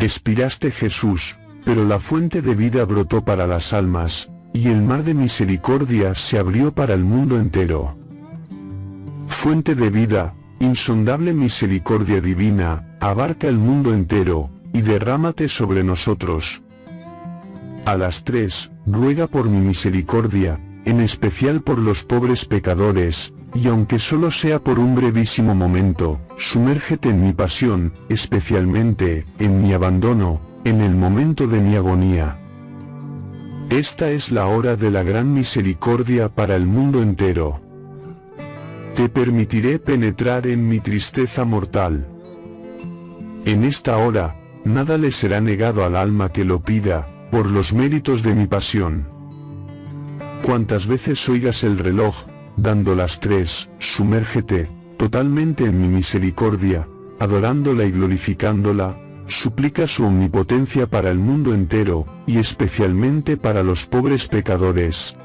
Expiraste Jesús, pero la fuente de vida brotó para las almas, y el mar de misericordia se abrió para el mundo entero. Fuente de vida, insondable misericordia divina, abarca el mundo entero, y derrámate sobre nosotros. A las tres, ruega por mi misericordia, en especial por los pobres pecadores, y aunque solo sea por un brevísimo momento, sumérgete en mi pasión, especialmente, en mi abandono, en el momento de mi agonía. Esta es la hora de la gran misericordia para el mundo entero. Te permitiré penetrar en mi tristeza mortal. En esta hora, nada le será negado al alma que lo pida, por los méritos de mi pasión. Cuantas veces oigas el reloj, dando las tres, sumérgete, totalmente en mi misericordia, adorándola y glorificándola, suplica su omnipotencia para el mundo entero, y especialmente para los pobres pecadores.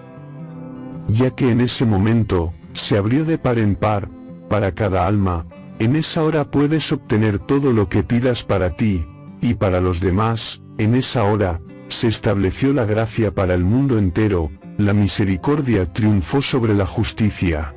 Ya que en ese momento, se abrió de par en par, para cada alma, en esa hora puedes obtener todo lo que pidas para ti, y para los demás, en esa hora, se estableció la gracia para el mundo entero, la misericordia triunfó sobre la justicia.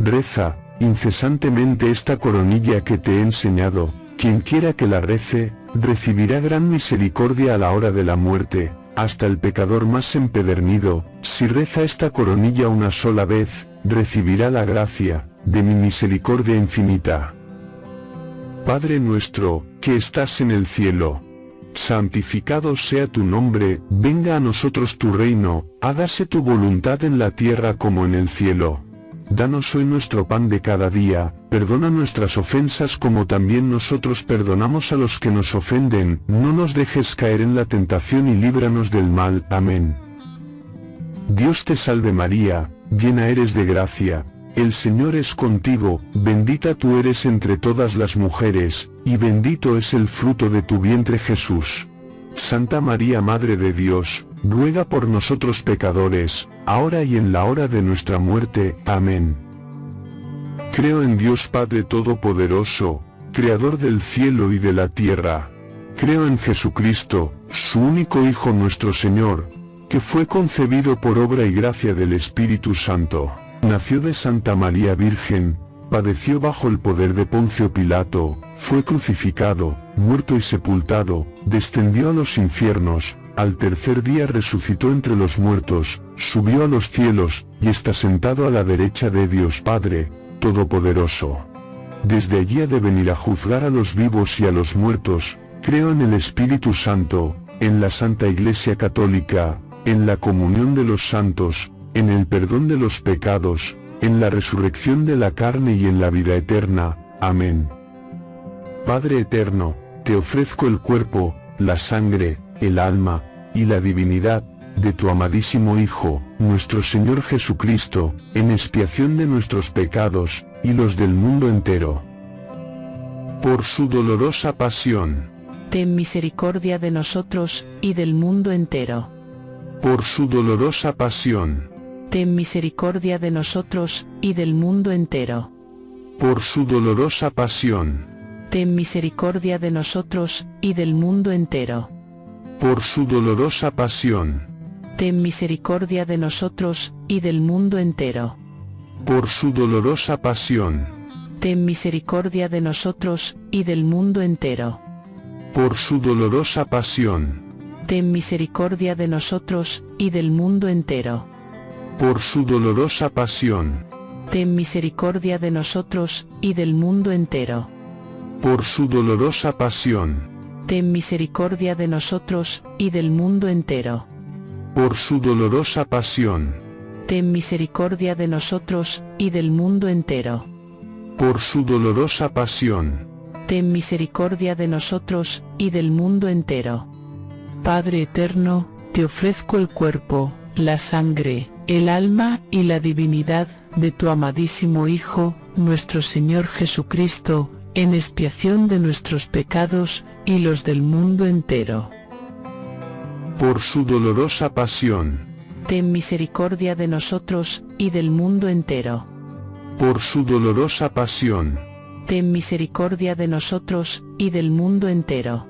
Reza, incesantemente esta coronilla que te he enseñado, quien quiera que la rece, recibirá gran misericordia a la hora de la muerte, hasta el pecador más empedernido, si reza esta coronilla una sola vez, recibirá la gracia, de mi misericordia infinita. Padre nuestro, que estás en el cielo, santificado sea tu nombre, venga a nosotros tu reino, hágase tu voluntad en la tierra como en el cielo. Danos hoy nuestro pan de cada día, perdona nuestras ofensas como también nosotros perdonamos a los que nos ofenden, no nos dejes caer en la tentación y líbranos del mal. Amén. Dios te salve María, llena eres de gracia, el Señor es contigo, bendita tú eres entre todas las mujeres, y bendito es el fruto de tu vientre Jesús. Santa María Madre de Dios, ruega por nosotros pecadores, ahora y en la hora de nuestra muerte. Amén. Creo en Dios Padre Todopoderoso, Creador del cielo y de la tierra. Creo en Jesucristo, su único Hijo nuestro Señor, que fue concebido por obra y gracia del Espíritu Santo Nació de Santa María Virgen, padeció bajo el poder de Poncio Pilato, fue crucificado, muerto y sepultado, descendió a los infiernos, al tercer día resucitó entre los muertos, subió a los cielos, y está sentado a la derecha de Dios Padre, Todopoderoso. Desde allí ha de venir a juzgar a los vivos y a los muertos, creo en el Espíritu Santo, en la Santa Iglesia Católica, en la comunión de los santos, en el perdón de los pecados, en la resurrección de la carne y en la vida eterna. Amén. Padre eterno, te ofrezco el cuerpo, la sangre, el alma, y la divinidad, de tu amadísimo Hijo, nuestro Señor Jesucristo, en expiación de nuestros pecados, y los del mundo entero. Por su dolorosa pasión. Ten misericordia de nosotros, y del mundo entero. Por su dolorosa pasión ten misericordia de nosotros, y del mundo entero. Por su dolorosa pasión. Ten misericordia de nosotros, y del mundo entero. Por su dolorosa pasión. Ten misericordia de nosotros, y del mundo entero. Por su dolorosa pasión. Ten misericordia de nosotros, y del mundo entero. Por su dolorosa pasión. Ten misericordia de nosotros, y del mundo entero por su dolorosa pasión. Ten misericordia de nosotros, y del mundo entero. Por su dolorosa pasión. Ten misericordia de nosotros, y del mundo entero. Por su dolorosa pasión. Ten misericordia de nosotros, y del mundo entero. Por su dolorosa pasión. Ten misericordia de nosotros, y del mundo entero. Padre eterno, te ofrezco el cuerpo, la sangre, el alma y la divinidad de tu amadísimo Hijo, nuestro Señor Jesucristo, en expiación de nuestros pecados y los del mundo entero. Por su dolorosa pasión. Ten misericordia de nosotros, y del mundo entero. Por su dolorosa pasión. Ten misericordia de nosotros, y del mundo entero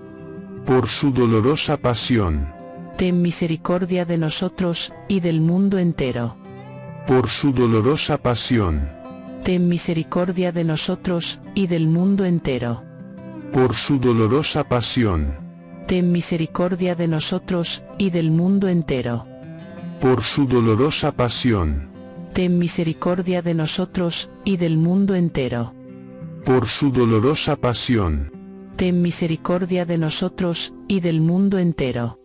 por su dolorosa pasión, ten misericordia de nosotros, y del mundo entero. por su dolorosa pasión, Ten misericordia de nosotros, y del mundo entero. por su dolorosa pasión, Ten misericordia de nosotros, y del mundo entero. por su dolorosa pasión, Ten misericordia de nosotros, y del mundo entero. por su dolorosa pasión, Ten misericordia de nosotros, y del mundo entero.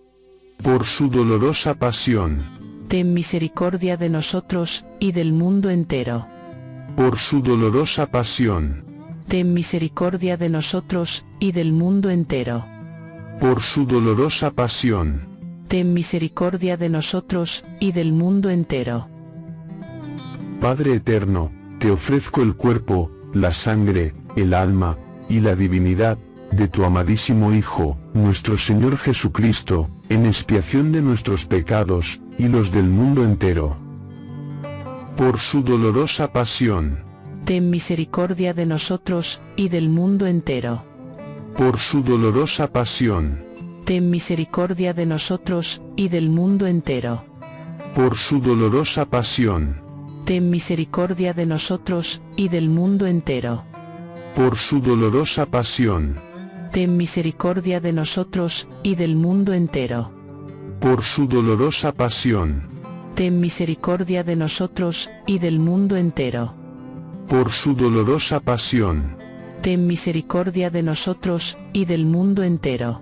Por su dolorosa pasión, Ten misericordia de nosotros, y del mundo entero. por su dolorosa pasión, Ten misericordia de nosotros, y del mundo entero. por su dolorosa pasión, Ten misericordia de nosotros, y del mundo entero. Padre eterno, te ofrezco el cuerpo, la sangre, el alma, y la divinidad, de tu amadísimo Hijo, nuestro Señor Jesucristo, en expiación de nuestros pecados, y los del mundo entero. Por su dolorosa pasión, Ten misericordia de nosotros, y del mundo entero. por su dolorosa pasión, Ten misericordia de nosotros, y del mundo entero. por su dolorosa pasión, Ten misericordia de nosotros, y del mundo entero. por su dolorosa pasión, Ten misericordia de nosotros, y del mundo entero. por su dolorosa pasión, Ten misericordia de nosotros, y del mundo entero. por su dolorosa pasión, Ten misericordia de nosotros, y del mundo entero.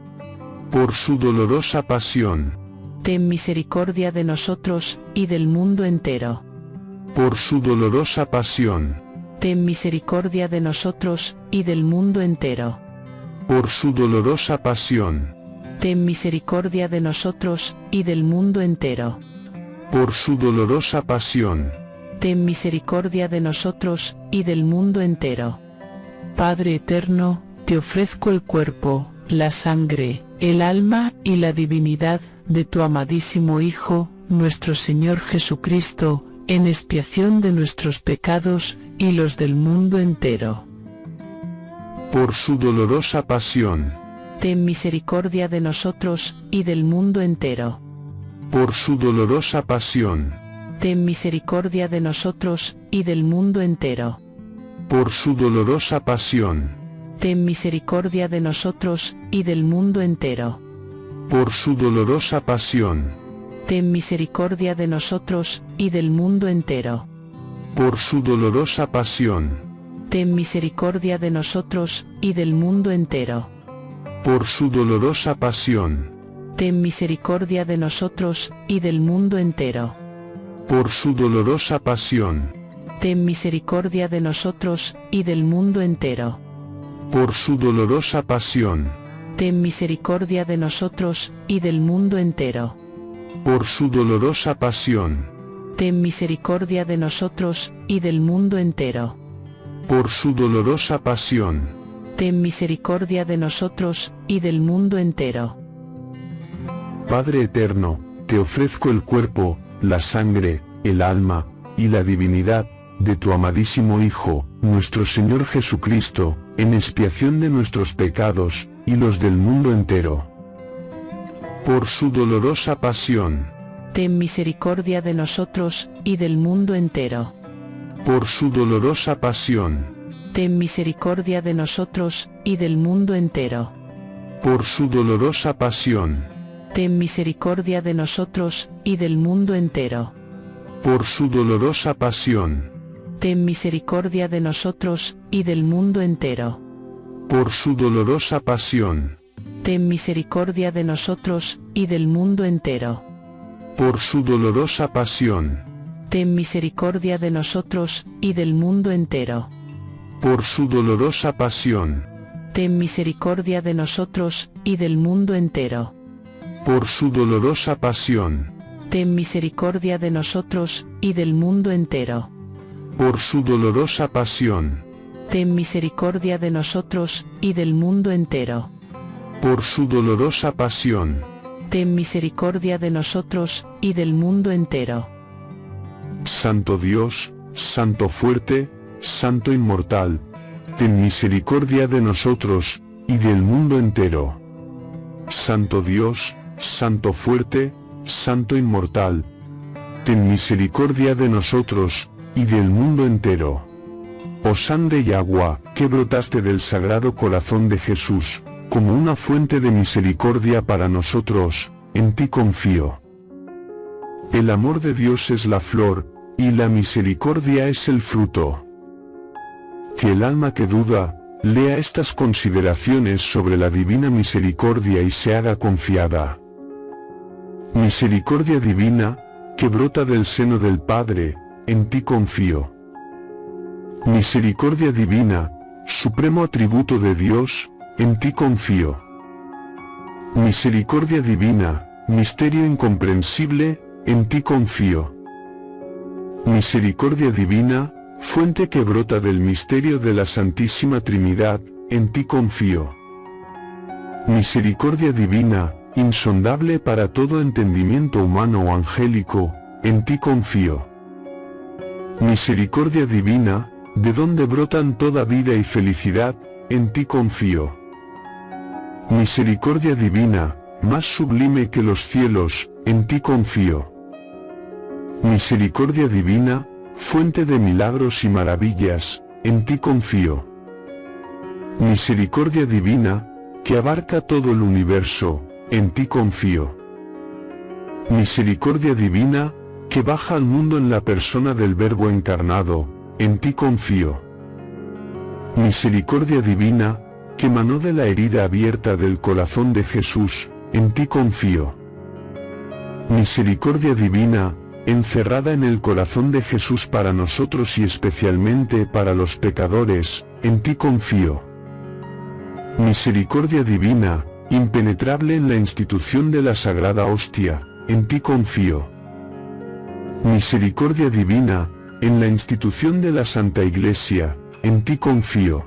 por su dolorosa pasión, Ten misericordia de nosotros, y del mundo entero. por su dolorosa pasión, Ten misericordia de nosotros, y del mundo entero. Por su dolorosa pasión, Ten misericordia de nosotros, y del mundo entero. por su dolorosa pasión, Ten misericordia de nosotros, y del mundo entero. Padre eterno, te ofrezco el cuerpo, la sangre, el alma y la divinidad de tu amadísimo Hijo, nuestro Señor Jesucristo, en expiación de nuestros pecados y los del mundo entero. Por su dolorosa pasión, Ten misericordia de nosotros, y del mundo entero. por su dolorosa pasión, Ten misericordia de nosotros, y del mundo entero. por su dolorosa pasión, Ten misericordia de nosotros, y del mundo entero. por su dolorosa pasión, Ten misericordia de nosotros, y del mundo entero. por su dolorosa pasión, Ten misericordia de nosotros, y del mundo entero. por su dolorosa pasión, Ten misericordia de nosotros, y del mundo entero. por su dolorosa pasión, Ten misericordia de nosotros, y del mundo entero. por su dolorosa pasión, Ten misericordia de nosotros, y del mundo entero. por su dolorosa pasión, Ten misericordia de nosotros, y del mundo entero. Por su dolorosa pasión, Ten misericordia de nosotros, y del mundo entero. Padre eterno, te ofrezco el cuerpo, la sangre, el alma, y la divinidad, de tu amadísimo Hijo, nuestro Señor Jesucristo, en expiación de nuestros pecados, y los del mundo entero. Por su dolorosa pasión, Ten misericordia de nosotros, y del mundo entero. Por su dolorosa pasión, Ten misericordia de nosotros, y del mundo entero. por su dolorosa pasión, Ten misericordia de nosotros, y del mundo entero. por su dolorosa pasión, Ten misericordia de nosotros, y del mundo entero. por su dolorosa pasión, Ten misericordia de nosotros, y del mundo entero. por su dolorosa pasión, Ten misericordia de nosotros, y del mundo entero. por su dolorosa pasión, Ten misericordia de nosotros, y del mundo entero. por su dolorosa pasión, Ten misericordia de nosotros, y del mundo entero. por su dolorosa pasión, Ten misericordia de nosotros, y del mundo entero. por su dolorosa pasión, Ten misericordia de nosotros, y del mundo entero. Santo Dios, Santo fuerte, Santo inmortal, ten misericordia de nosotros, y del mundo entero. Santo Dios, Santo fuerte, Santo inmortal. Ten misericordia de nosotros, y del mundo entero. Oh sangre y agua, que brotaste del sagrado corazón de Jesús, como una fuente de misericordia para nosotros, en ti confío. El amor de Dios es la flor, y la misericordia es el fruto. Que el alma que duda, lea estas consideraciones sobre la divina misericordia y se haga confiada. Misericordia divina, que brota del seno del Padre, en ti confío. Misericordia divina, supremo atributo de Dios, en ti confío. Misericordia divina, misterio incomprensible, en ti confío. Misericordia divina, fuente que brota del misterio de la Santísima Trinidad, en ti confío. Misericordia divina, insondable para todo entendimiento humano o angélico, en ti confío. Misericordia divina, de donde brotan toda vida y felicidad, en ti confío. Misericordia divina, más sublime que los cielos, en ti confío. Misericordia divina, fuente de milagros y maravillas, en ti confío. Misericordia divina, que abarca todo el universo, en ti confío. Misericordia divina, que baja al mundo en la persona del Verbo encarnado, en ti confío. Misericordia divina, que manó de la herida abierta del corazón de Jesús, en ti confío. Misericordia divina, encerrada en el corazón de Jesús para nosotros y especialmente para los pecadores, en ti confío. Misericordia divina, impenetrable en la institución de la sagrada hostia, en ti confío. Misericordia divina, en la institución de la Santa Iglesia, en ti confío.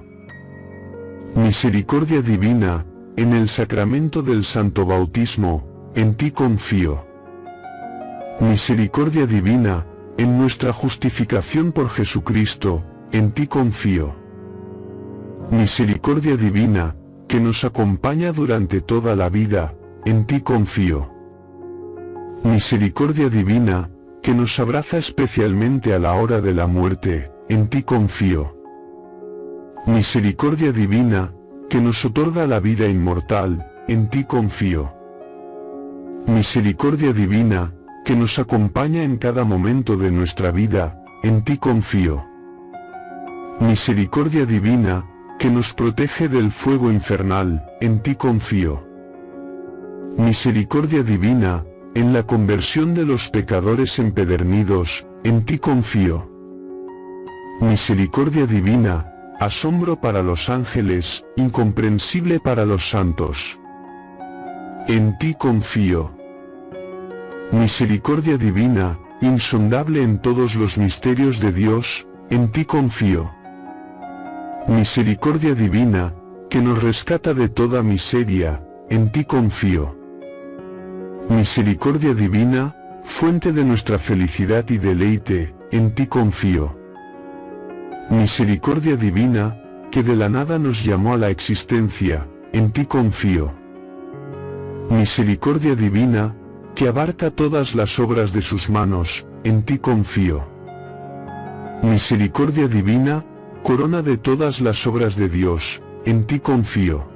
Misericordia divina, en el sacramento del Santo Bautismo, en ti confío. Misericordia divina, en nuestra justificación por Jesucristo, en ti confío. Misericordia divina, que nos acompaña durante toda la vida, en ti confío. Misericordia divina, que nos abraza especialmente a la hora de la muerte, en ti confío. Misericordia divina, que nos otorga la vida inmortal, en ti confío. Misericordia divina, que nos acompaña en cada momento de nuestra vida, en ti confío. Misericordia divina, que nos protege del fuego infernal, en ti confío. Misericordia divina, en la conversión de los pecadores empedernidos, en ti confío. Misericordia divina, asombro para los ángeles, incomprensible para los santos. En ti confío. Misericordia divina, insondable en todos los misterios de Dios, en ti confío. Misericordia divina, que nos rescata de toda miseria, en ti confío. Misericordia divina, fuente de nuestra felicidad y deleite, en ti confío. Misericordia divina, que de la nada nos llamó a la existencia, en ti confío. Misericordia divina, que abarca todas las obras de sus manos, en ti confío. Misericordia divina, corona de todas las obras de Dios, en ti confío.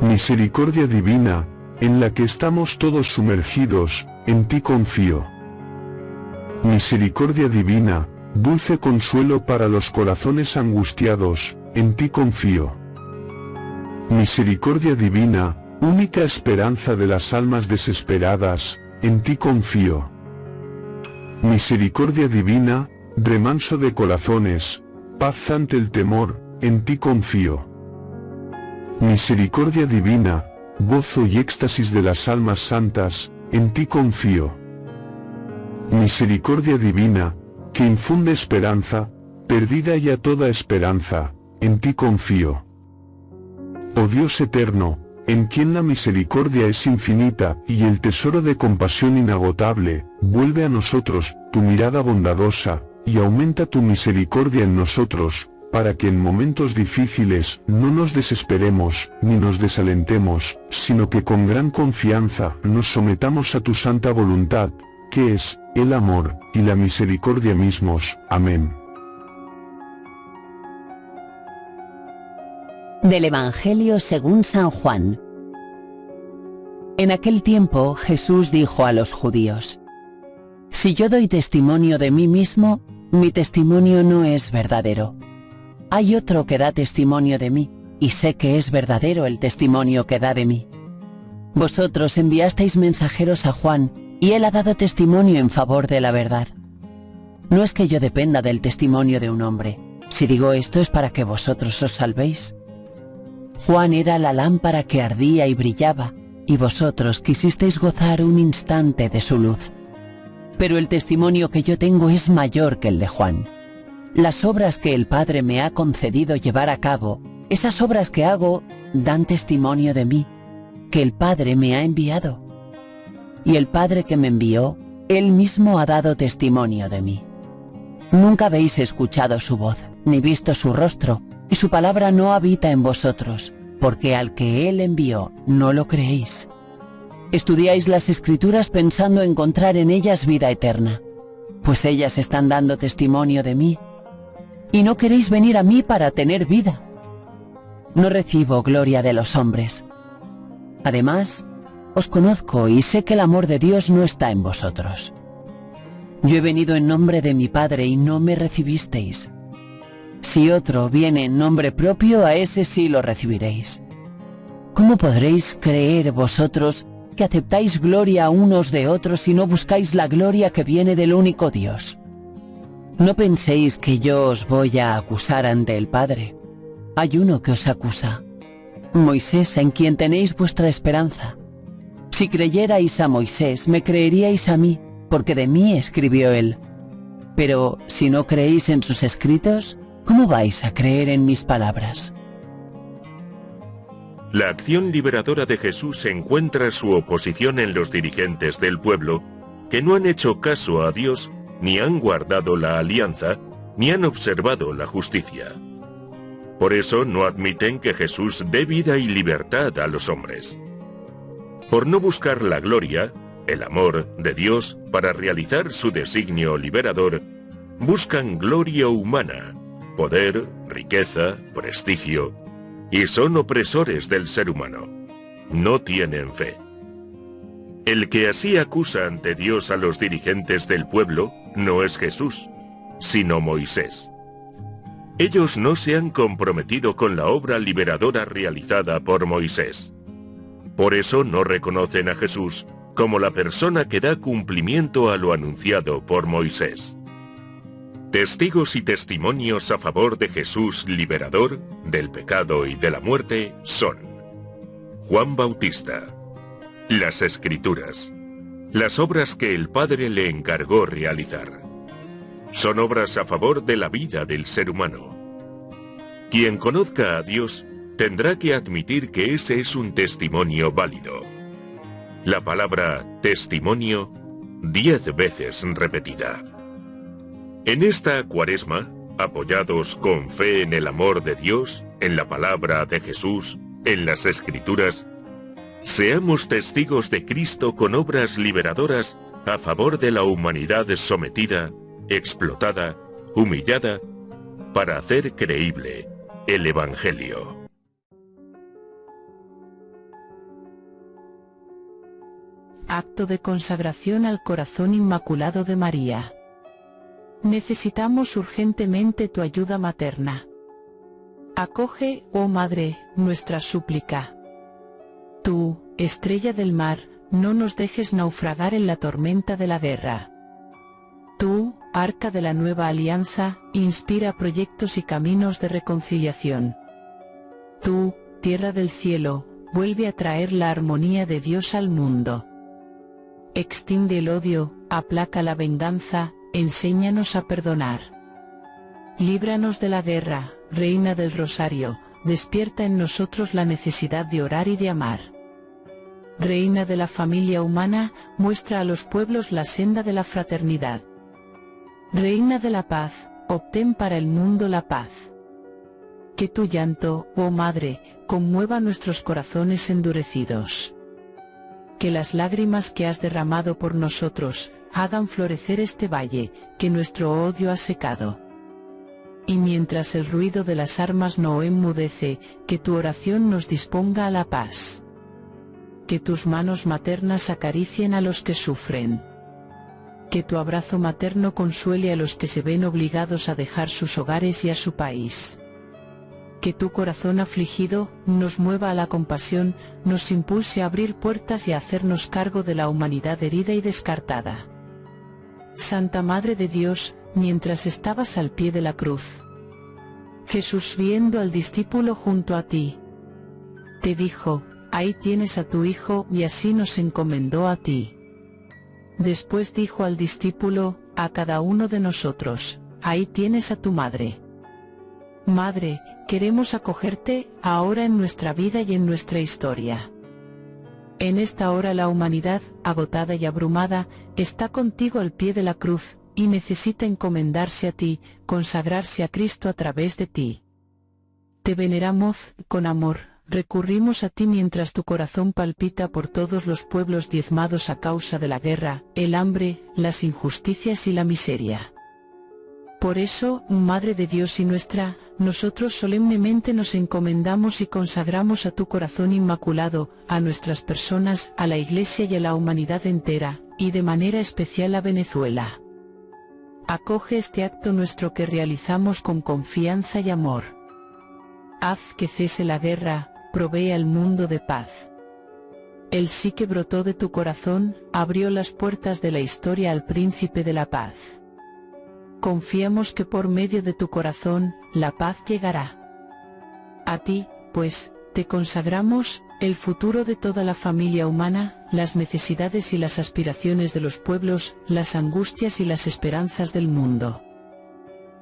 Misericordia divina, en la que estamos todos sumergidos, en ti confío. Misericordia divina, dulce consuelo para los corazones angustiados, en ti confío. Misericordia divina, única esperanza de las almas desesperadas, en ti confío. Misericordia divina, remanso de corazones, paz ante el temor, en ti confío. Misericordia divina, gozo y éxtasis de las almas santas, en ti confío. Misericordia divina, que infunde esperanza, perdida ya toda esperanza, en ti confío. Oh Dios eterno, en quien la misericordia es infinita y el tesoro de compasión inagotable, vuelve a nosotros tu mirada bondadosa, y aumenta tu misericordia en nosotros, para que en momentos difíciles no nos desesperemos ni nos desalentemos, sino que con gran confianza nos sometamos a tu santa voluntad, que es, el amor, y la misericordia mismos. Amén. Del Evangelio según San Juan. En aquel tiempo Jesús dijo a los judíos, Si yo doy testimonio de mí mismo, mi testimonio no es verdadero. Hay otro que da testimonio de mí, y sé que es verdadero el testimonio que da de mí. Vosotros enviasteis mensajeros a Juan, y él ha dado testimonio en favor de la verdad. No es que yo dependa del testimonio de un hombre. Si digo esto es para que vosotros os salvéis. Juan era la lámpara que ardía y brillaba, y vosotros quisisteis gozar un instante de su luz. Pero el testimonio que yo tengo es mayor que el de Juan. Las obras que el Padre me ha concedido llevar a cabo, esas obras que hago, dan testimonio de mí, que el Padre me ha enviado. Y el Padre que me envió, Él mismo ha dado testimonio de mí. Nunca habéis escuchado su voz, ni visto su rostro, y su palabra no habita en vosotros, porque al que Él envió no lo creéis. Estudiáis las escrituras pensando encontrar en ellas vida eterna, pues ellas están dando testimonio de mí, y no queréis venir a mí para tener vida. No recibo gloria de los hombres. Además, os conozco y sé que el amor de Dios no está en vosotros. Yo he venido en nombre de mi Padre y no me recibisteis. Si otro viene en nombre propio, a ese sí lo recibiréis. ¿Cómo podréis creer vosotros que aceptáis gloria unos de otros y no buscáis la gloria que viene del único Dios. No penséis que yo os voy a acusar ante el Padre. Hay uno que os acusa, Moisés en quien tenéis vuestra esperanza. Si creyerais a Moisés, me creeríais a mí, porque de mí escribió él. Pero si no creéis en sus escritos, ¿cómo vais a creer en mis palabras? La acción liberadora de Jesús encuentra su oposición en los dirigentes del pueblo, que no han hecho caso a Dios, ni han guardado la alianza, ni han observado la justicia. Por eso no admiten que Jesús dé vida y libertad a los hombres. Por no buscar la gloria, el amor de Dios para realizar su designio liberador, buscan gloria humana, poder, riqueza, prestigio, y son opresores del ser humano. No tienen fe. El que así acusa ante Dios a los dirigentes del pueblo no es Jesús, sino Moisés. Ellos no se han comprometido con la obra liberadora realizada por Moisés. Por eso no reconocen a Jesús como la persona que da cumplimiento a lo anunciado por Moisés. Testigos y testimonios a favor de Jesús liberador del pecado y de la muerte son Juan Bautista, las Escrituras, las obras que el Padre le encargó realizar. Son obras a favor de la vida del ser humano. Quien conozca a Dios tendrá que admitir que ese es un testimonio válido. La palabra testimonio diez veces repetida. En esta cuaresma, apoyados con fe en el amor de Dios, en la palabra de Jesús, en las escrituras, seamos testigos de Cristo con obras liberadoras a favor de la humanidad sometida, explotada, humillada, para hacer creíble el Evangelio. Acto de consagración al corazón inmaculado de María. Necesitamos urgentemente tu ayuda materna. Acoge, oh Madre, nuestra súplica. Tú, estrella del mar, no nos dejes naufragar en la tormenta de la guerra. Tú, arca de la nueva alianza, inspira proyectos y caminos de reconciliación. Tú, tierra del cielo, vuelve a traer la armonía de Dios al mundo. Extiende el odio, aplaca la venganza, enséñanos a perdonar. Líbranos de la guerra, Reina del Rosario, despierta en nosotros la necesidad de orar y de amar. Reina de la familia humana, muestra a los pueblos la senda de la fraternidad. Reina de la paz, obtén para el mundo la paz. que tu llanto, oh Madre, conmueva nuestros corazones endurecidos. Que las lágrimas que has derramado por nosotros, hagan florecer este valle, que nuestro odio ha secado. Y mientras el ruido de las armas no enmudece, que tu oración nos disponga a la paz. Que tus manos maternas acaricien a los que sufren. Que tu abrazo materno consuele a los que se ven obligados a dejar sus hogares y a su país. Que tu corazón afligido, nos mueva a la compasión, nos impulse a abrir puertas y a hacernos cargo de la humanidad herida y descartada. Santa Madre de Dios, mientras estabas al pie de la cruz. Jesús viendo al discípulo junto a ti, te dijo, ahí tienes a tu hijo y así nos encomendó a ti. Después dijo al discípulo, a cada uno de nosotros, ahí tienes a tu madre. Madre, queremos acogerte, ahora en nuestra vida y en nuestra historia. En esta hora la humanidad, agotada y abrumada, está contigo al pie de la cruz, y necesita encomendarse a ti, consagrarse a Cristo a través de ti. Te veneramos, con amor, recurrimos a ti mientras tu corazón palpita por todos los pueblos diezmados a causa de la guerra, el hambre, las injusticias y la miseria. Por eso, Madre de Dios y nuestra, nosotros solemnemente nos encomendamos y consagramos a tu corazón inmaculado, a nuestras personas, a la Iglesia y a la humanidad entera, y de manera especial a Venezuela. Acoge este acto nuestro que realizamos con confianza y amor. Haz que cese la guerra, provee al mundo de paz. El sí que brotó de tu corazón, abrió las puertas de la historia al príncipe de la paz. Confiamos que por medio de tu corazón, la paz llegará. A ti, pues, te consagramos, el futuro de toda la familia humana, las necesidades y las aspiraciones de los pueblos, las angustias y las esperanzas del mundo.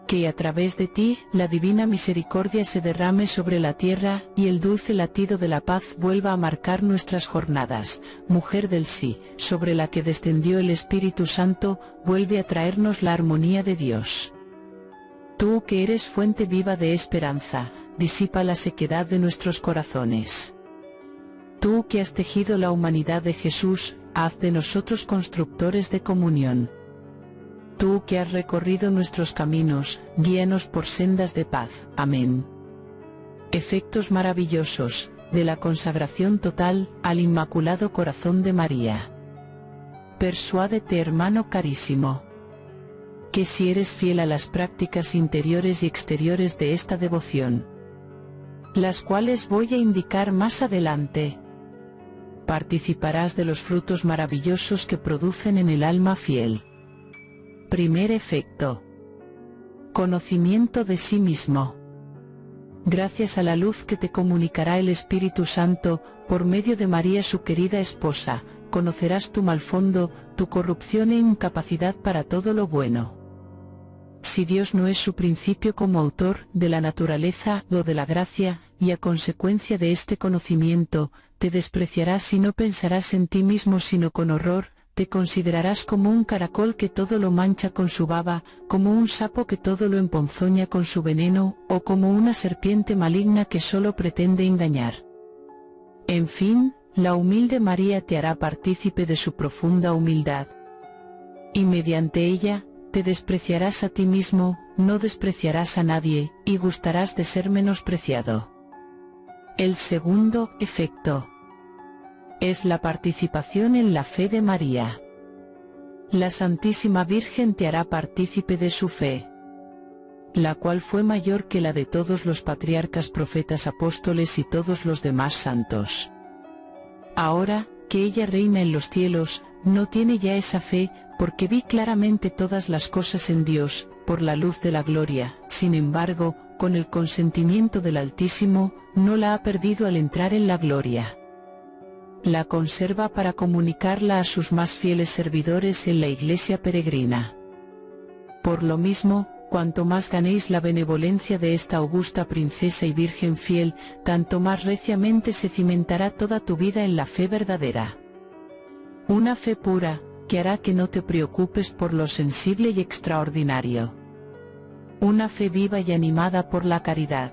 Que a través de ti, la divina misericordia se derrame sobre la tierra, y el dulce latido de la paz vuelva a marcar nuestras jornadas. Mujer del sí, sobre la que descendió el Espíritu Santo, vuelve a traernos la armonía de Dios. Tú que eres fuente viva de esperanza, disipa la sequedad de nuestros corazones. Tú que has tejido la humanidad de Jesús, haz de nosotros constructores de comunión. Tú que has recorrido nuestros caminos, guíanos por sendas de paz. Amén. Efectos maravillosos, de la consagración total, al Inmaculado Corazón de María. Persuádete hermano carísimo. Que si eres fiel a las prácticas interiores y exteriores de esta devoción, las cuales voy a indicar más adelante, participarás de los frutos maravillosos que producen en el alma fiel. Primer efecto. Conocimiento de sí mismo. Gracias a la luz que te comunicará el Espíritu Santo, por medio de María su querida esposa, conocerás tu mal fondo, tu corrupción e incapacidad para todo lo bueno. Si Dios no es su principio como autor de la naturaleza o de la gracia, y a consecuencia de este conocimiento, te despreciarás y no pensarás en ti mismo sino con horror, te considerarás como un caracol que todo lo mancha con su baba, como un sapo que todo lo emponzoña con su veneno, o como una serpiente maligna que solo pretende engañar. En fin, la humilde María te hará partícipe de su profunda humildad. Y mediante ella, te despreciarás a ti mismo, no despreciarás a nadie, y gustarás de ser menospreciado. El segundo efecto es la participación en la fe de María. La Santísima Virgen te hará partícipe de su fe, la cual fue mayor que la de todos los patriarcas profetas apóstoles y todos los demás santos. Ahora, que ella reina en los cielos, no tiene ya esa fe, porque vi claramente todas las cosas en Dios, por la luz de la gloria, sin embargo, con el consentimiento del Altísimo, no la ha perdido al entrar en la gloria la conserva para comunicarla a sus más fieles servidores en la iglesia peregrina. Por lo mismo, cuanto más ganéis la benevolencia de esta augusta princesa y virgen fiel, tanto más reciamente se cimentará toda tu vida en la fe verdadera. Una fe pura, que hará que no te preocupes por lo sensible y extraordinario. Una fe viva y animada por la caridad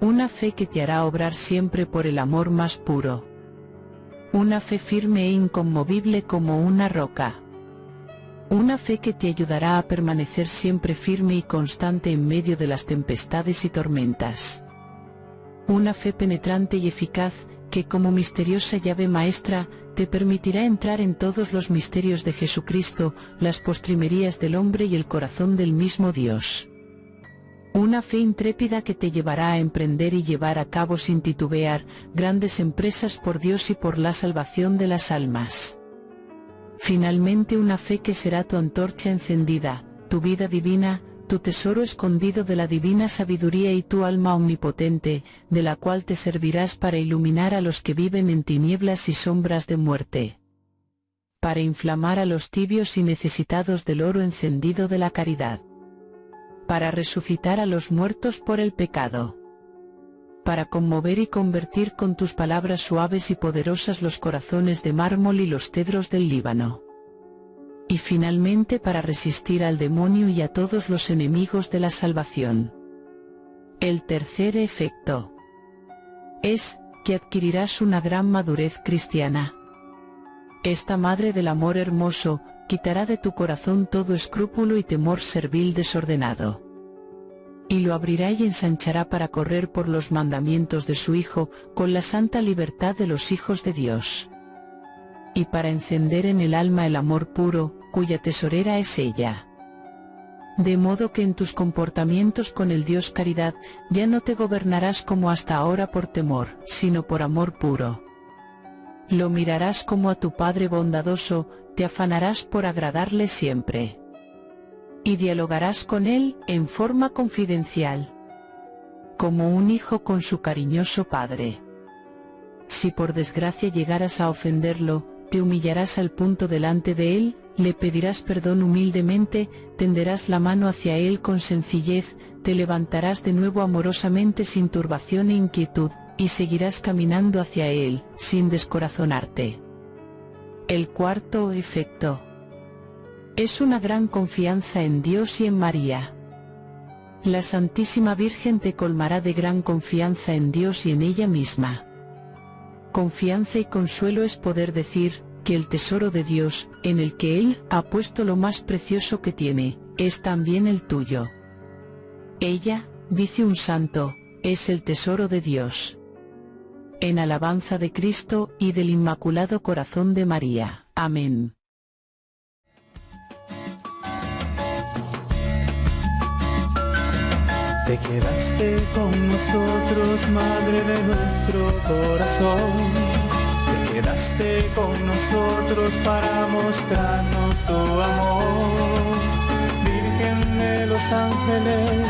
Una fe que te hará obrar siempre por el amor más puro. Una fe firme e inconmovible como una roca. Una fe que te ayudará a permanecer siempre firme y constante en medio de las tempestades y tormentas. Una fe penetrante y eficaz, que como misteriosa llave maestra, te permitirá entrar en todos los misterios de Jesucristo, las postrimerías del hombre y el corazón del mismo Dios. Una fe intrépida que te llevará a emprender y llevar a cabo sin titubear, grandes empresas por Dios y por la salvación de las almas. Finalmente una fe que será tu antorcha encendida, tu vida divina, tu tesoro escondido de la divina sabiduría y tu alma omnipotente, de la cual te servirás para iluminar a los que viven en tinieblas y sombras de muerte. Para inflamar a los tibios y necesitados del oro encendido de la caridad. Para resucitar a los muertos por el pecado. Para conmover y convertir con tus palabras suaves y poderosas los corazones de mármol y los cedros del Líbano y finalmente para resistir al demonio y a todos los enemigos de la salvación. El tercer efecto es que adquirirás una gran madurez cristiana. Esta Madre del Amor Hermoso, quitará de tu corazón todo escrúpulo y temor servil desordenado. Y lo abrirá y ensanchará para correr por los mandamientos de su Hijo, con la santa libertad de los hijos de Dios. Y para encender en el alma el amor puro, cuya tesorera es ella. De modo que en tus comportamientos con el Dios caridad, ya no te gobernarás como hasta ahora por temor, sino por amor puro. Lo mirarás como a tu Padre bondadoso, te afanarás por agradarle siempre. Y dialogarás con Él en forma confidencial. Como un hijo con su cariñoso Padre. Si por desgracia llegaras a ofenderlo, te humillarás al punto delante de Él, le pedirás perdón humildemente, tenderás la mano hacia él con sencillez, te levantarás de nuevo amorosamente sin turbación e inquietud, y seguirás caminando hacia él, sin descorazonarte. El cuarto efecto es una gran confianza en Dios y en María. La Santísima Virgen te colmará de gran confianza en Dios y en ella misma. Confianza y consuelo es poder decir, que el tesoro de Dios, en el que Él ha puesto lo más precioso que tiene, es también el tuyo. Ella, dice un santo, es el tesoro de Dios. En alabanza de Cristo y del Inmaculado Corazón de María. Amén. Te quedaste con nosotros, Madre de nuestro corazón quedaste con nosotros para mostrarnos tu amor. Virgen de los ángeles,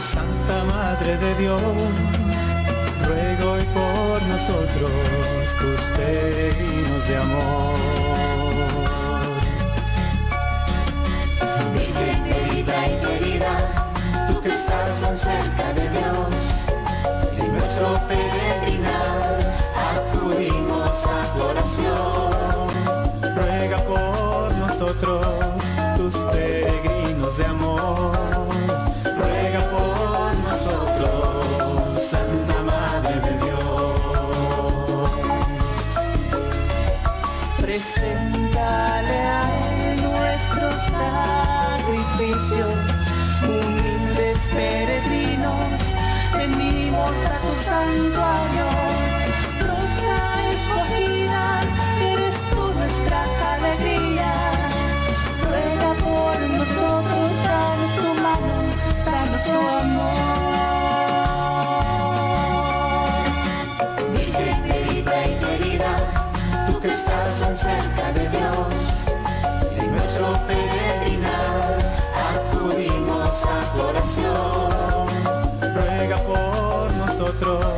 Santa Madre de Dios, ruego hoy por nosotros tus peregrinos tanto eres tú nuestra alegría. Ruega por nosotros, danos tu mano, danos tu amor. Virgen querida y querida, tú que estás tan cerca de Dios, de nuestro peregrinar acudimos a tu oración. Ruega por nosotros.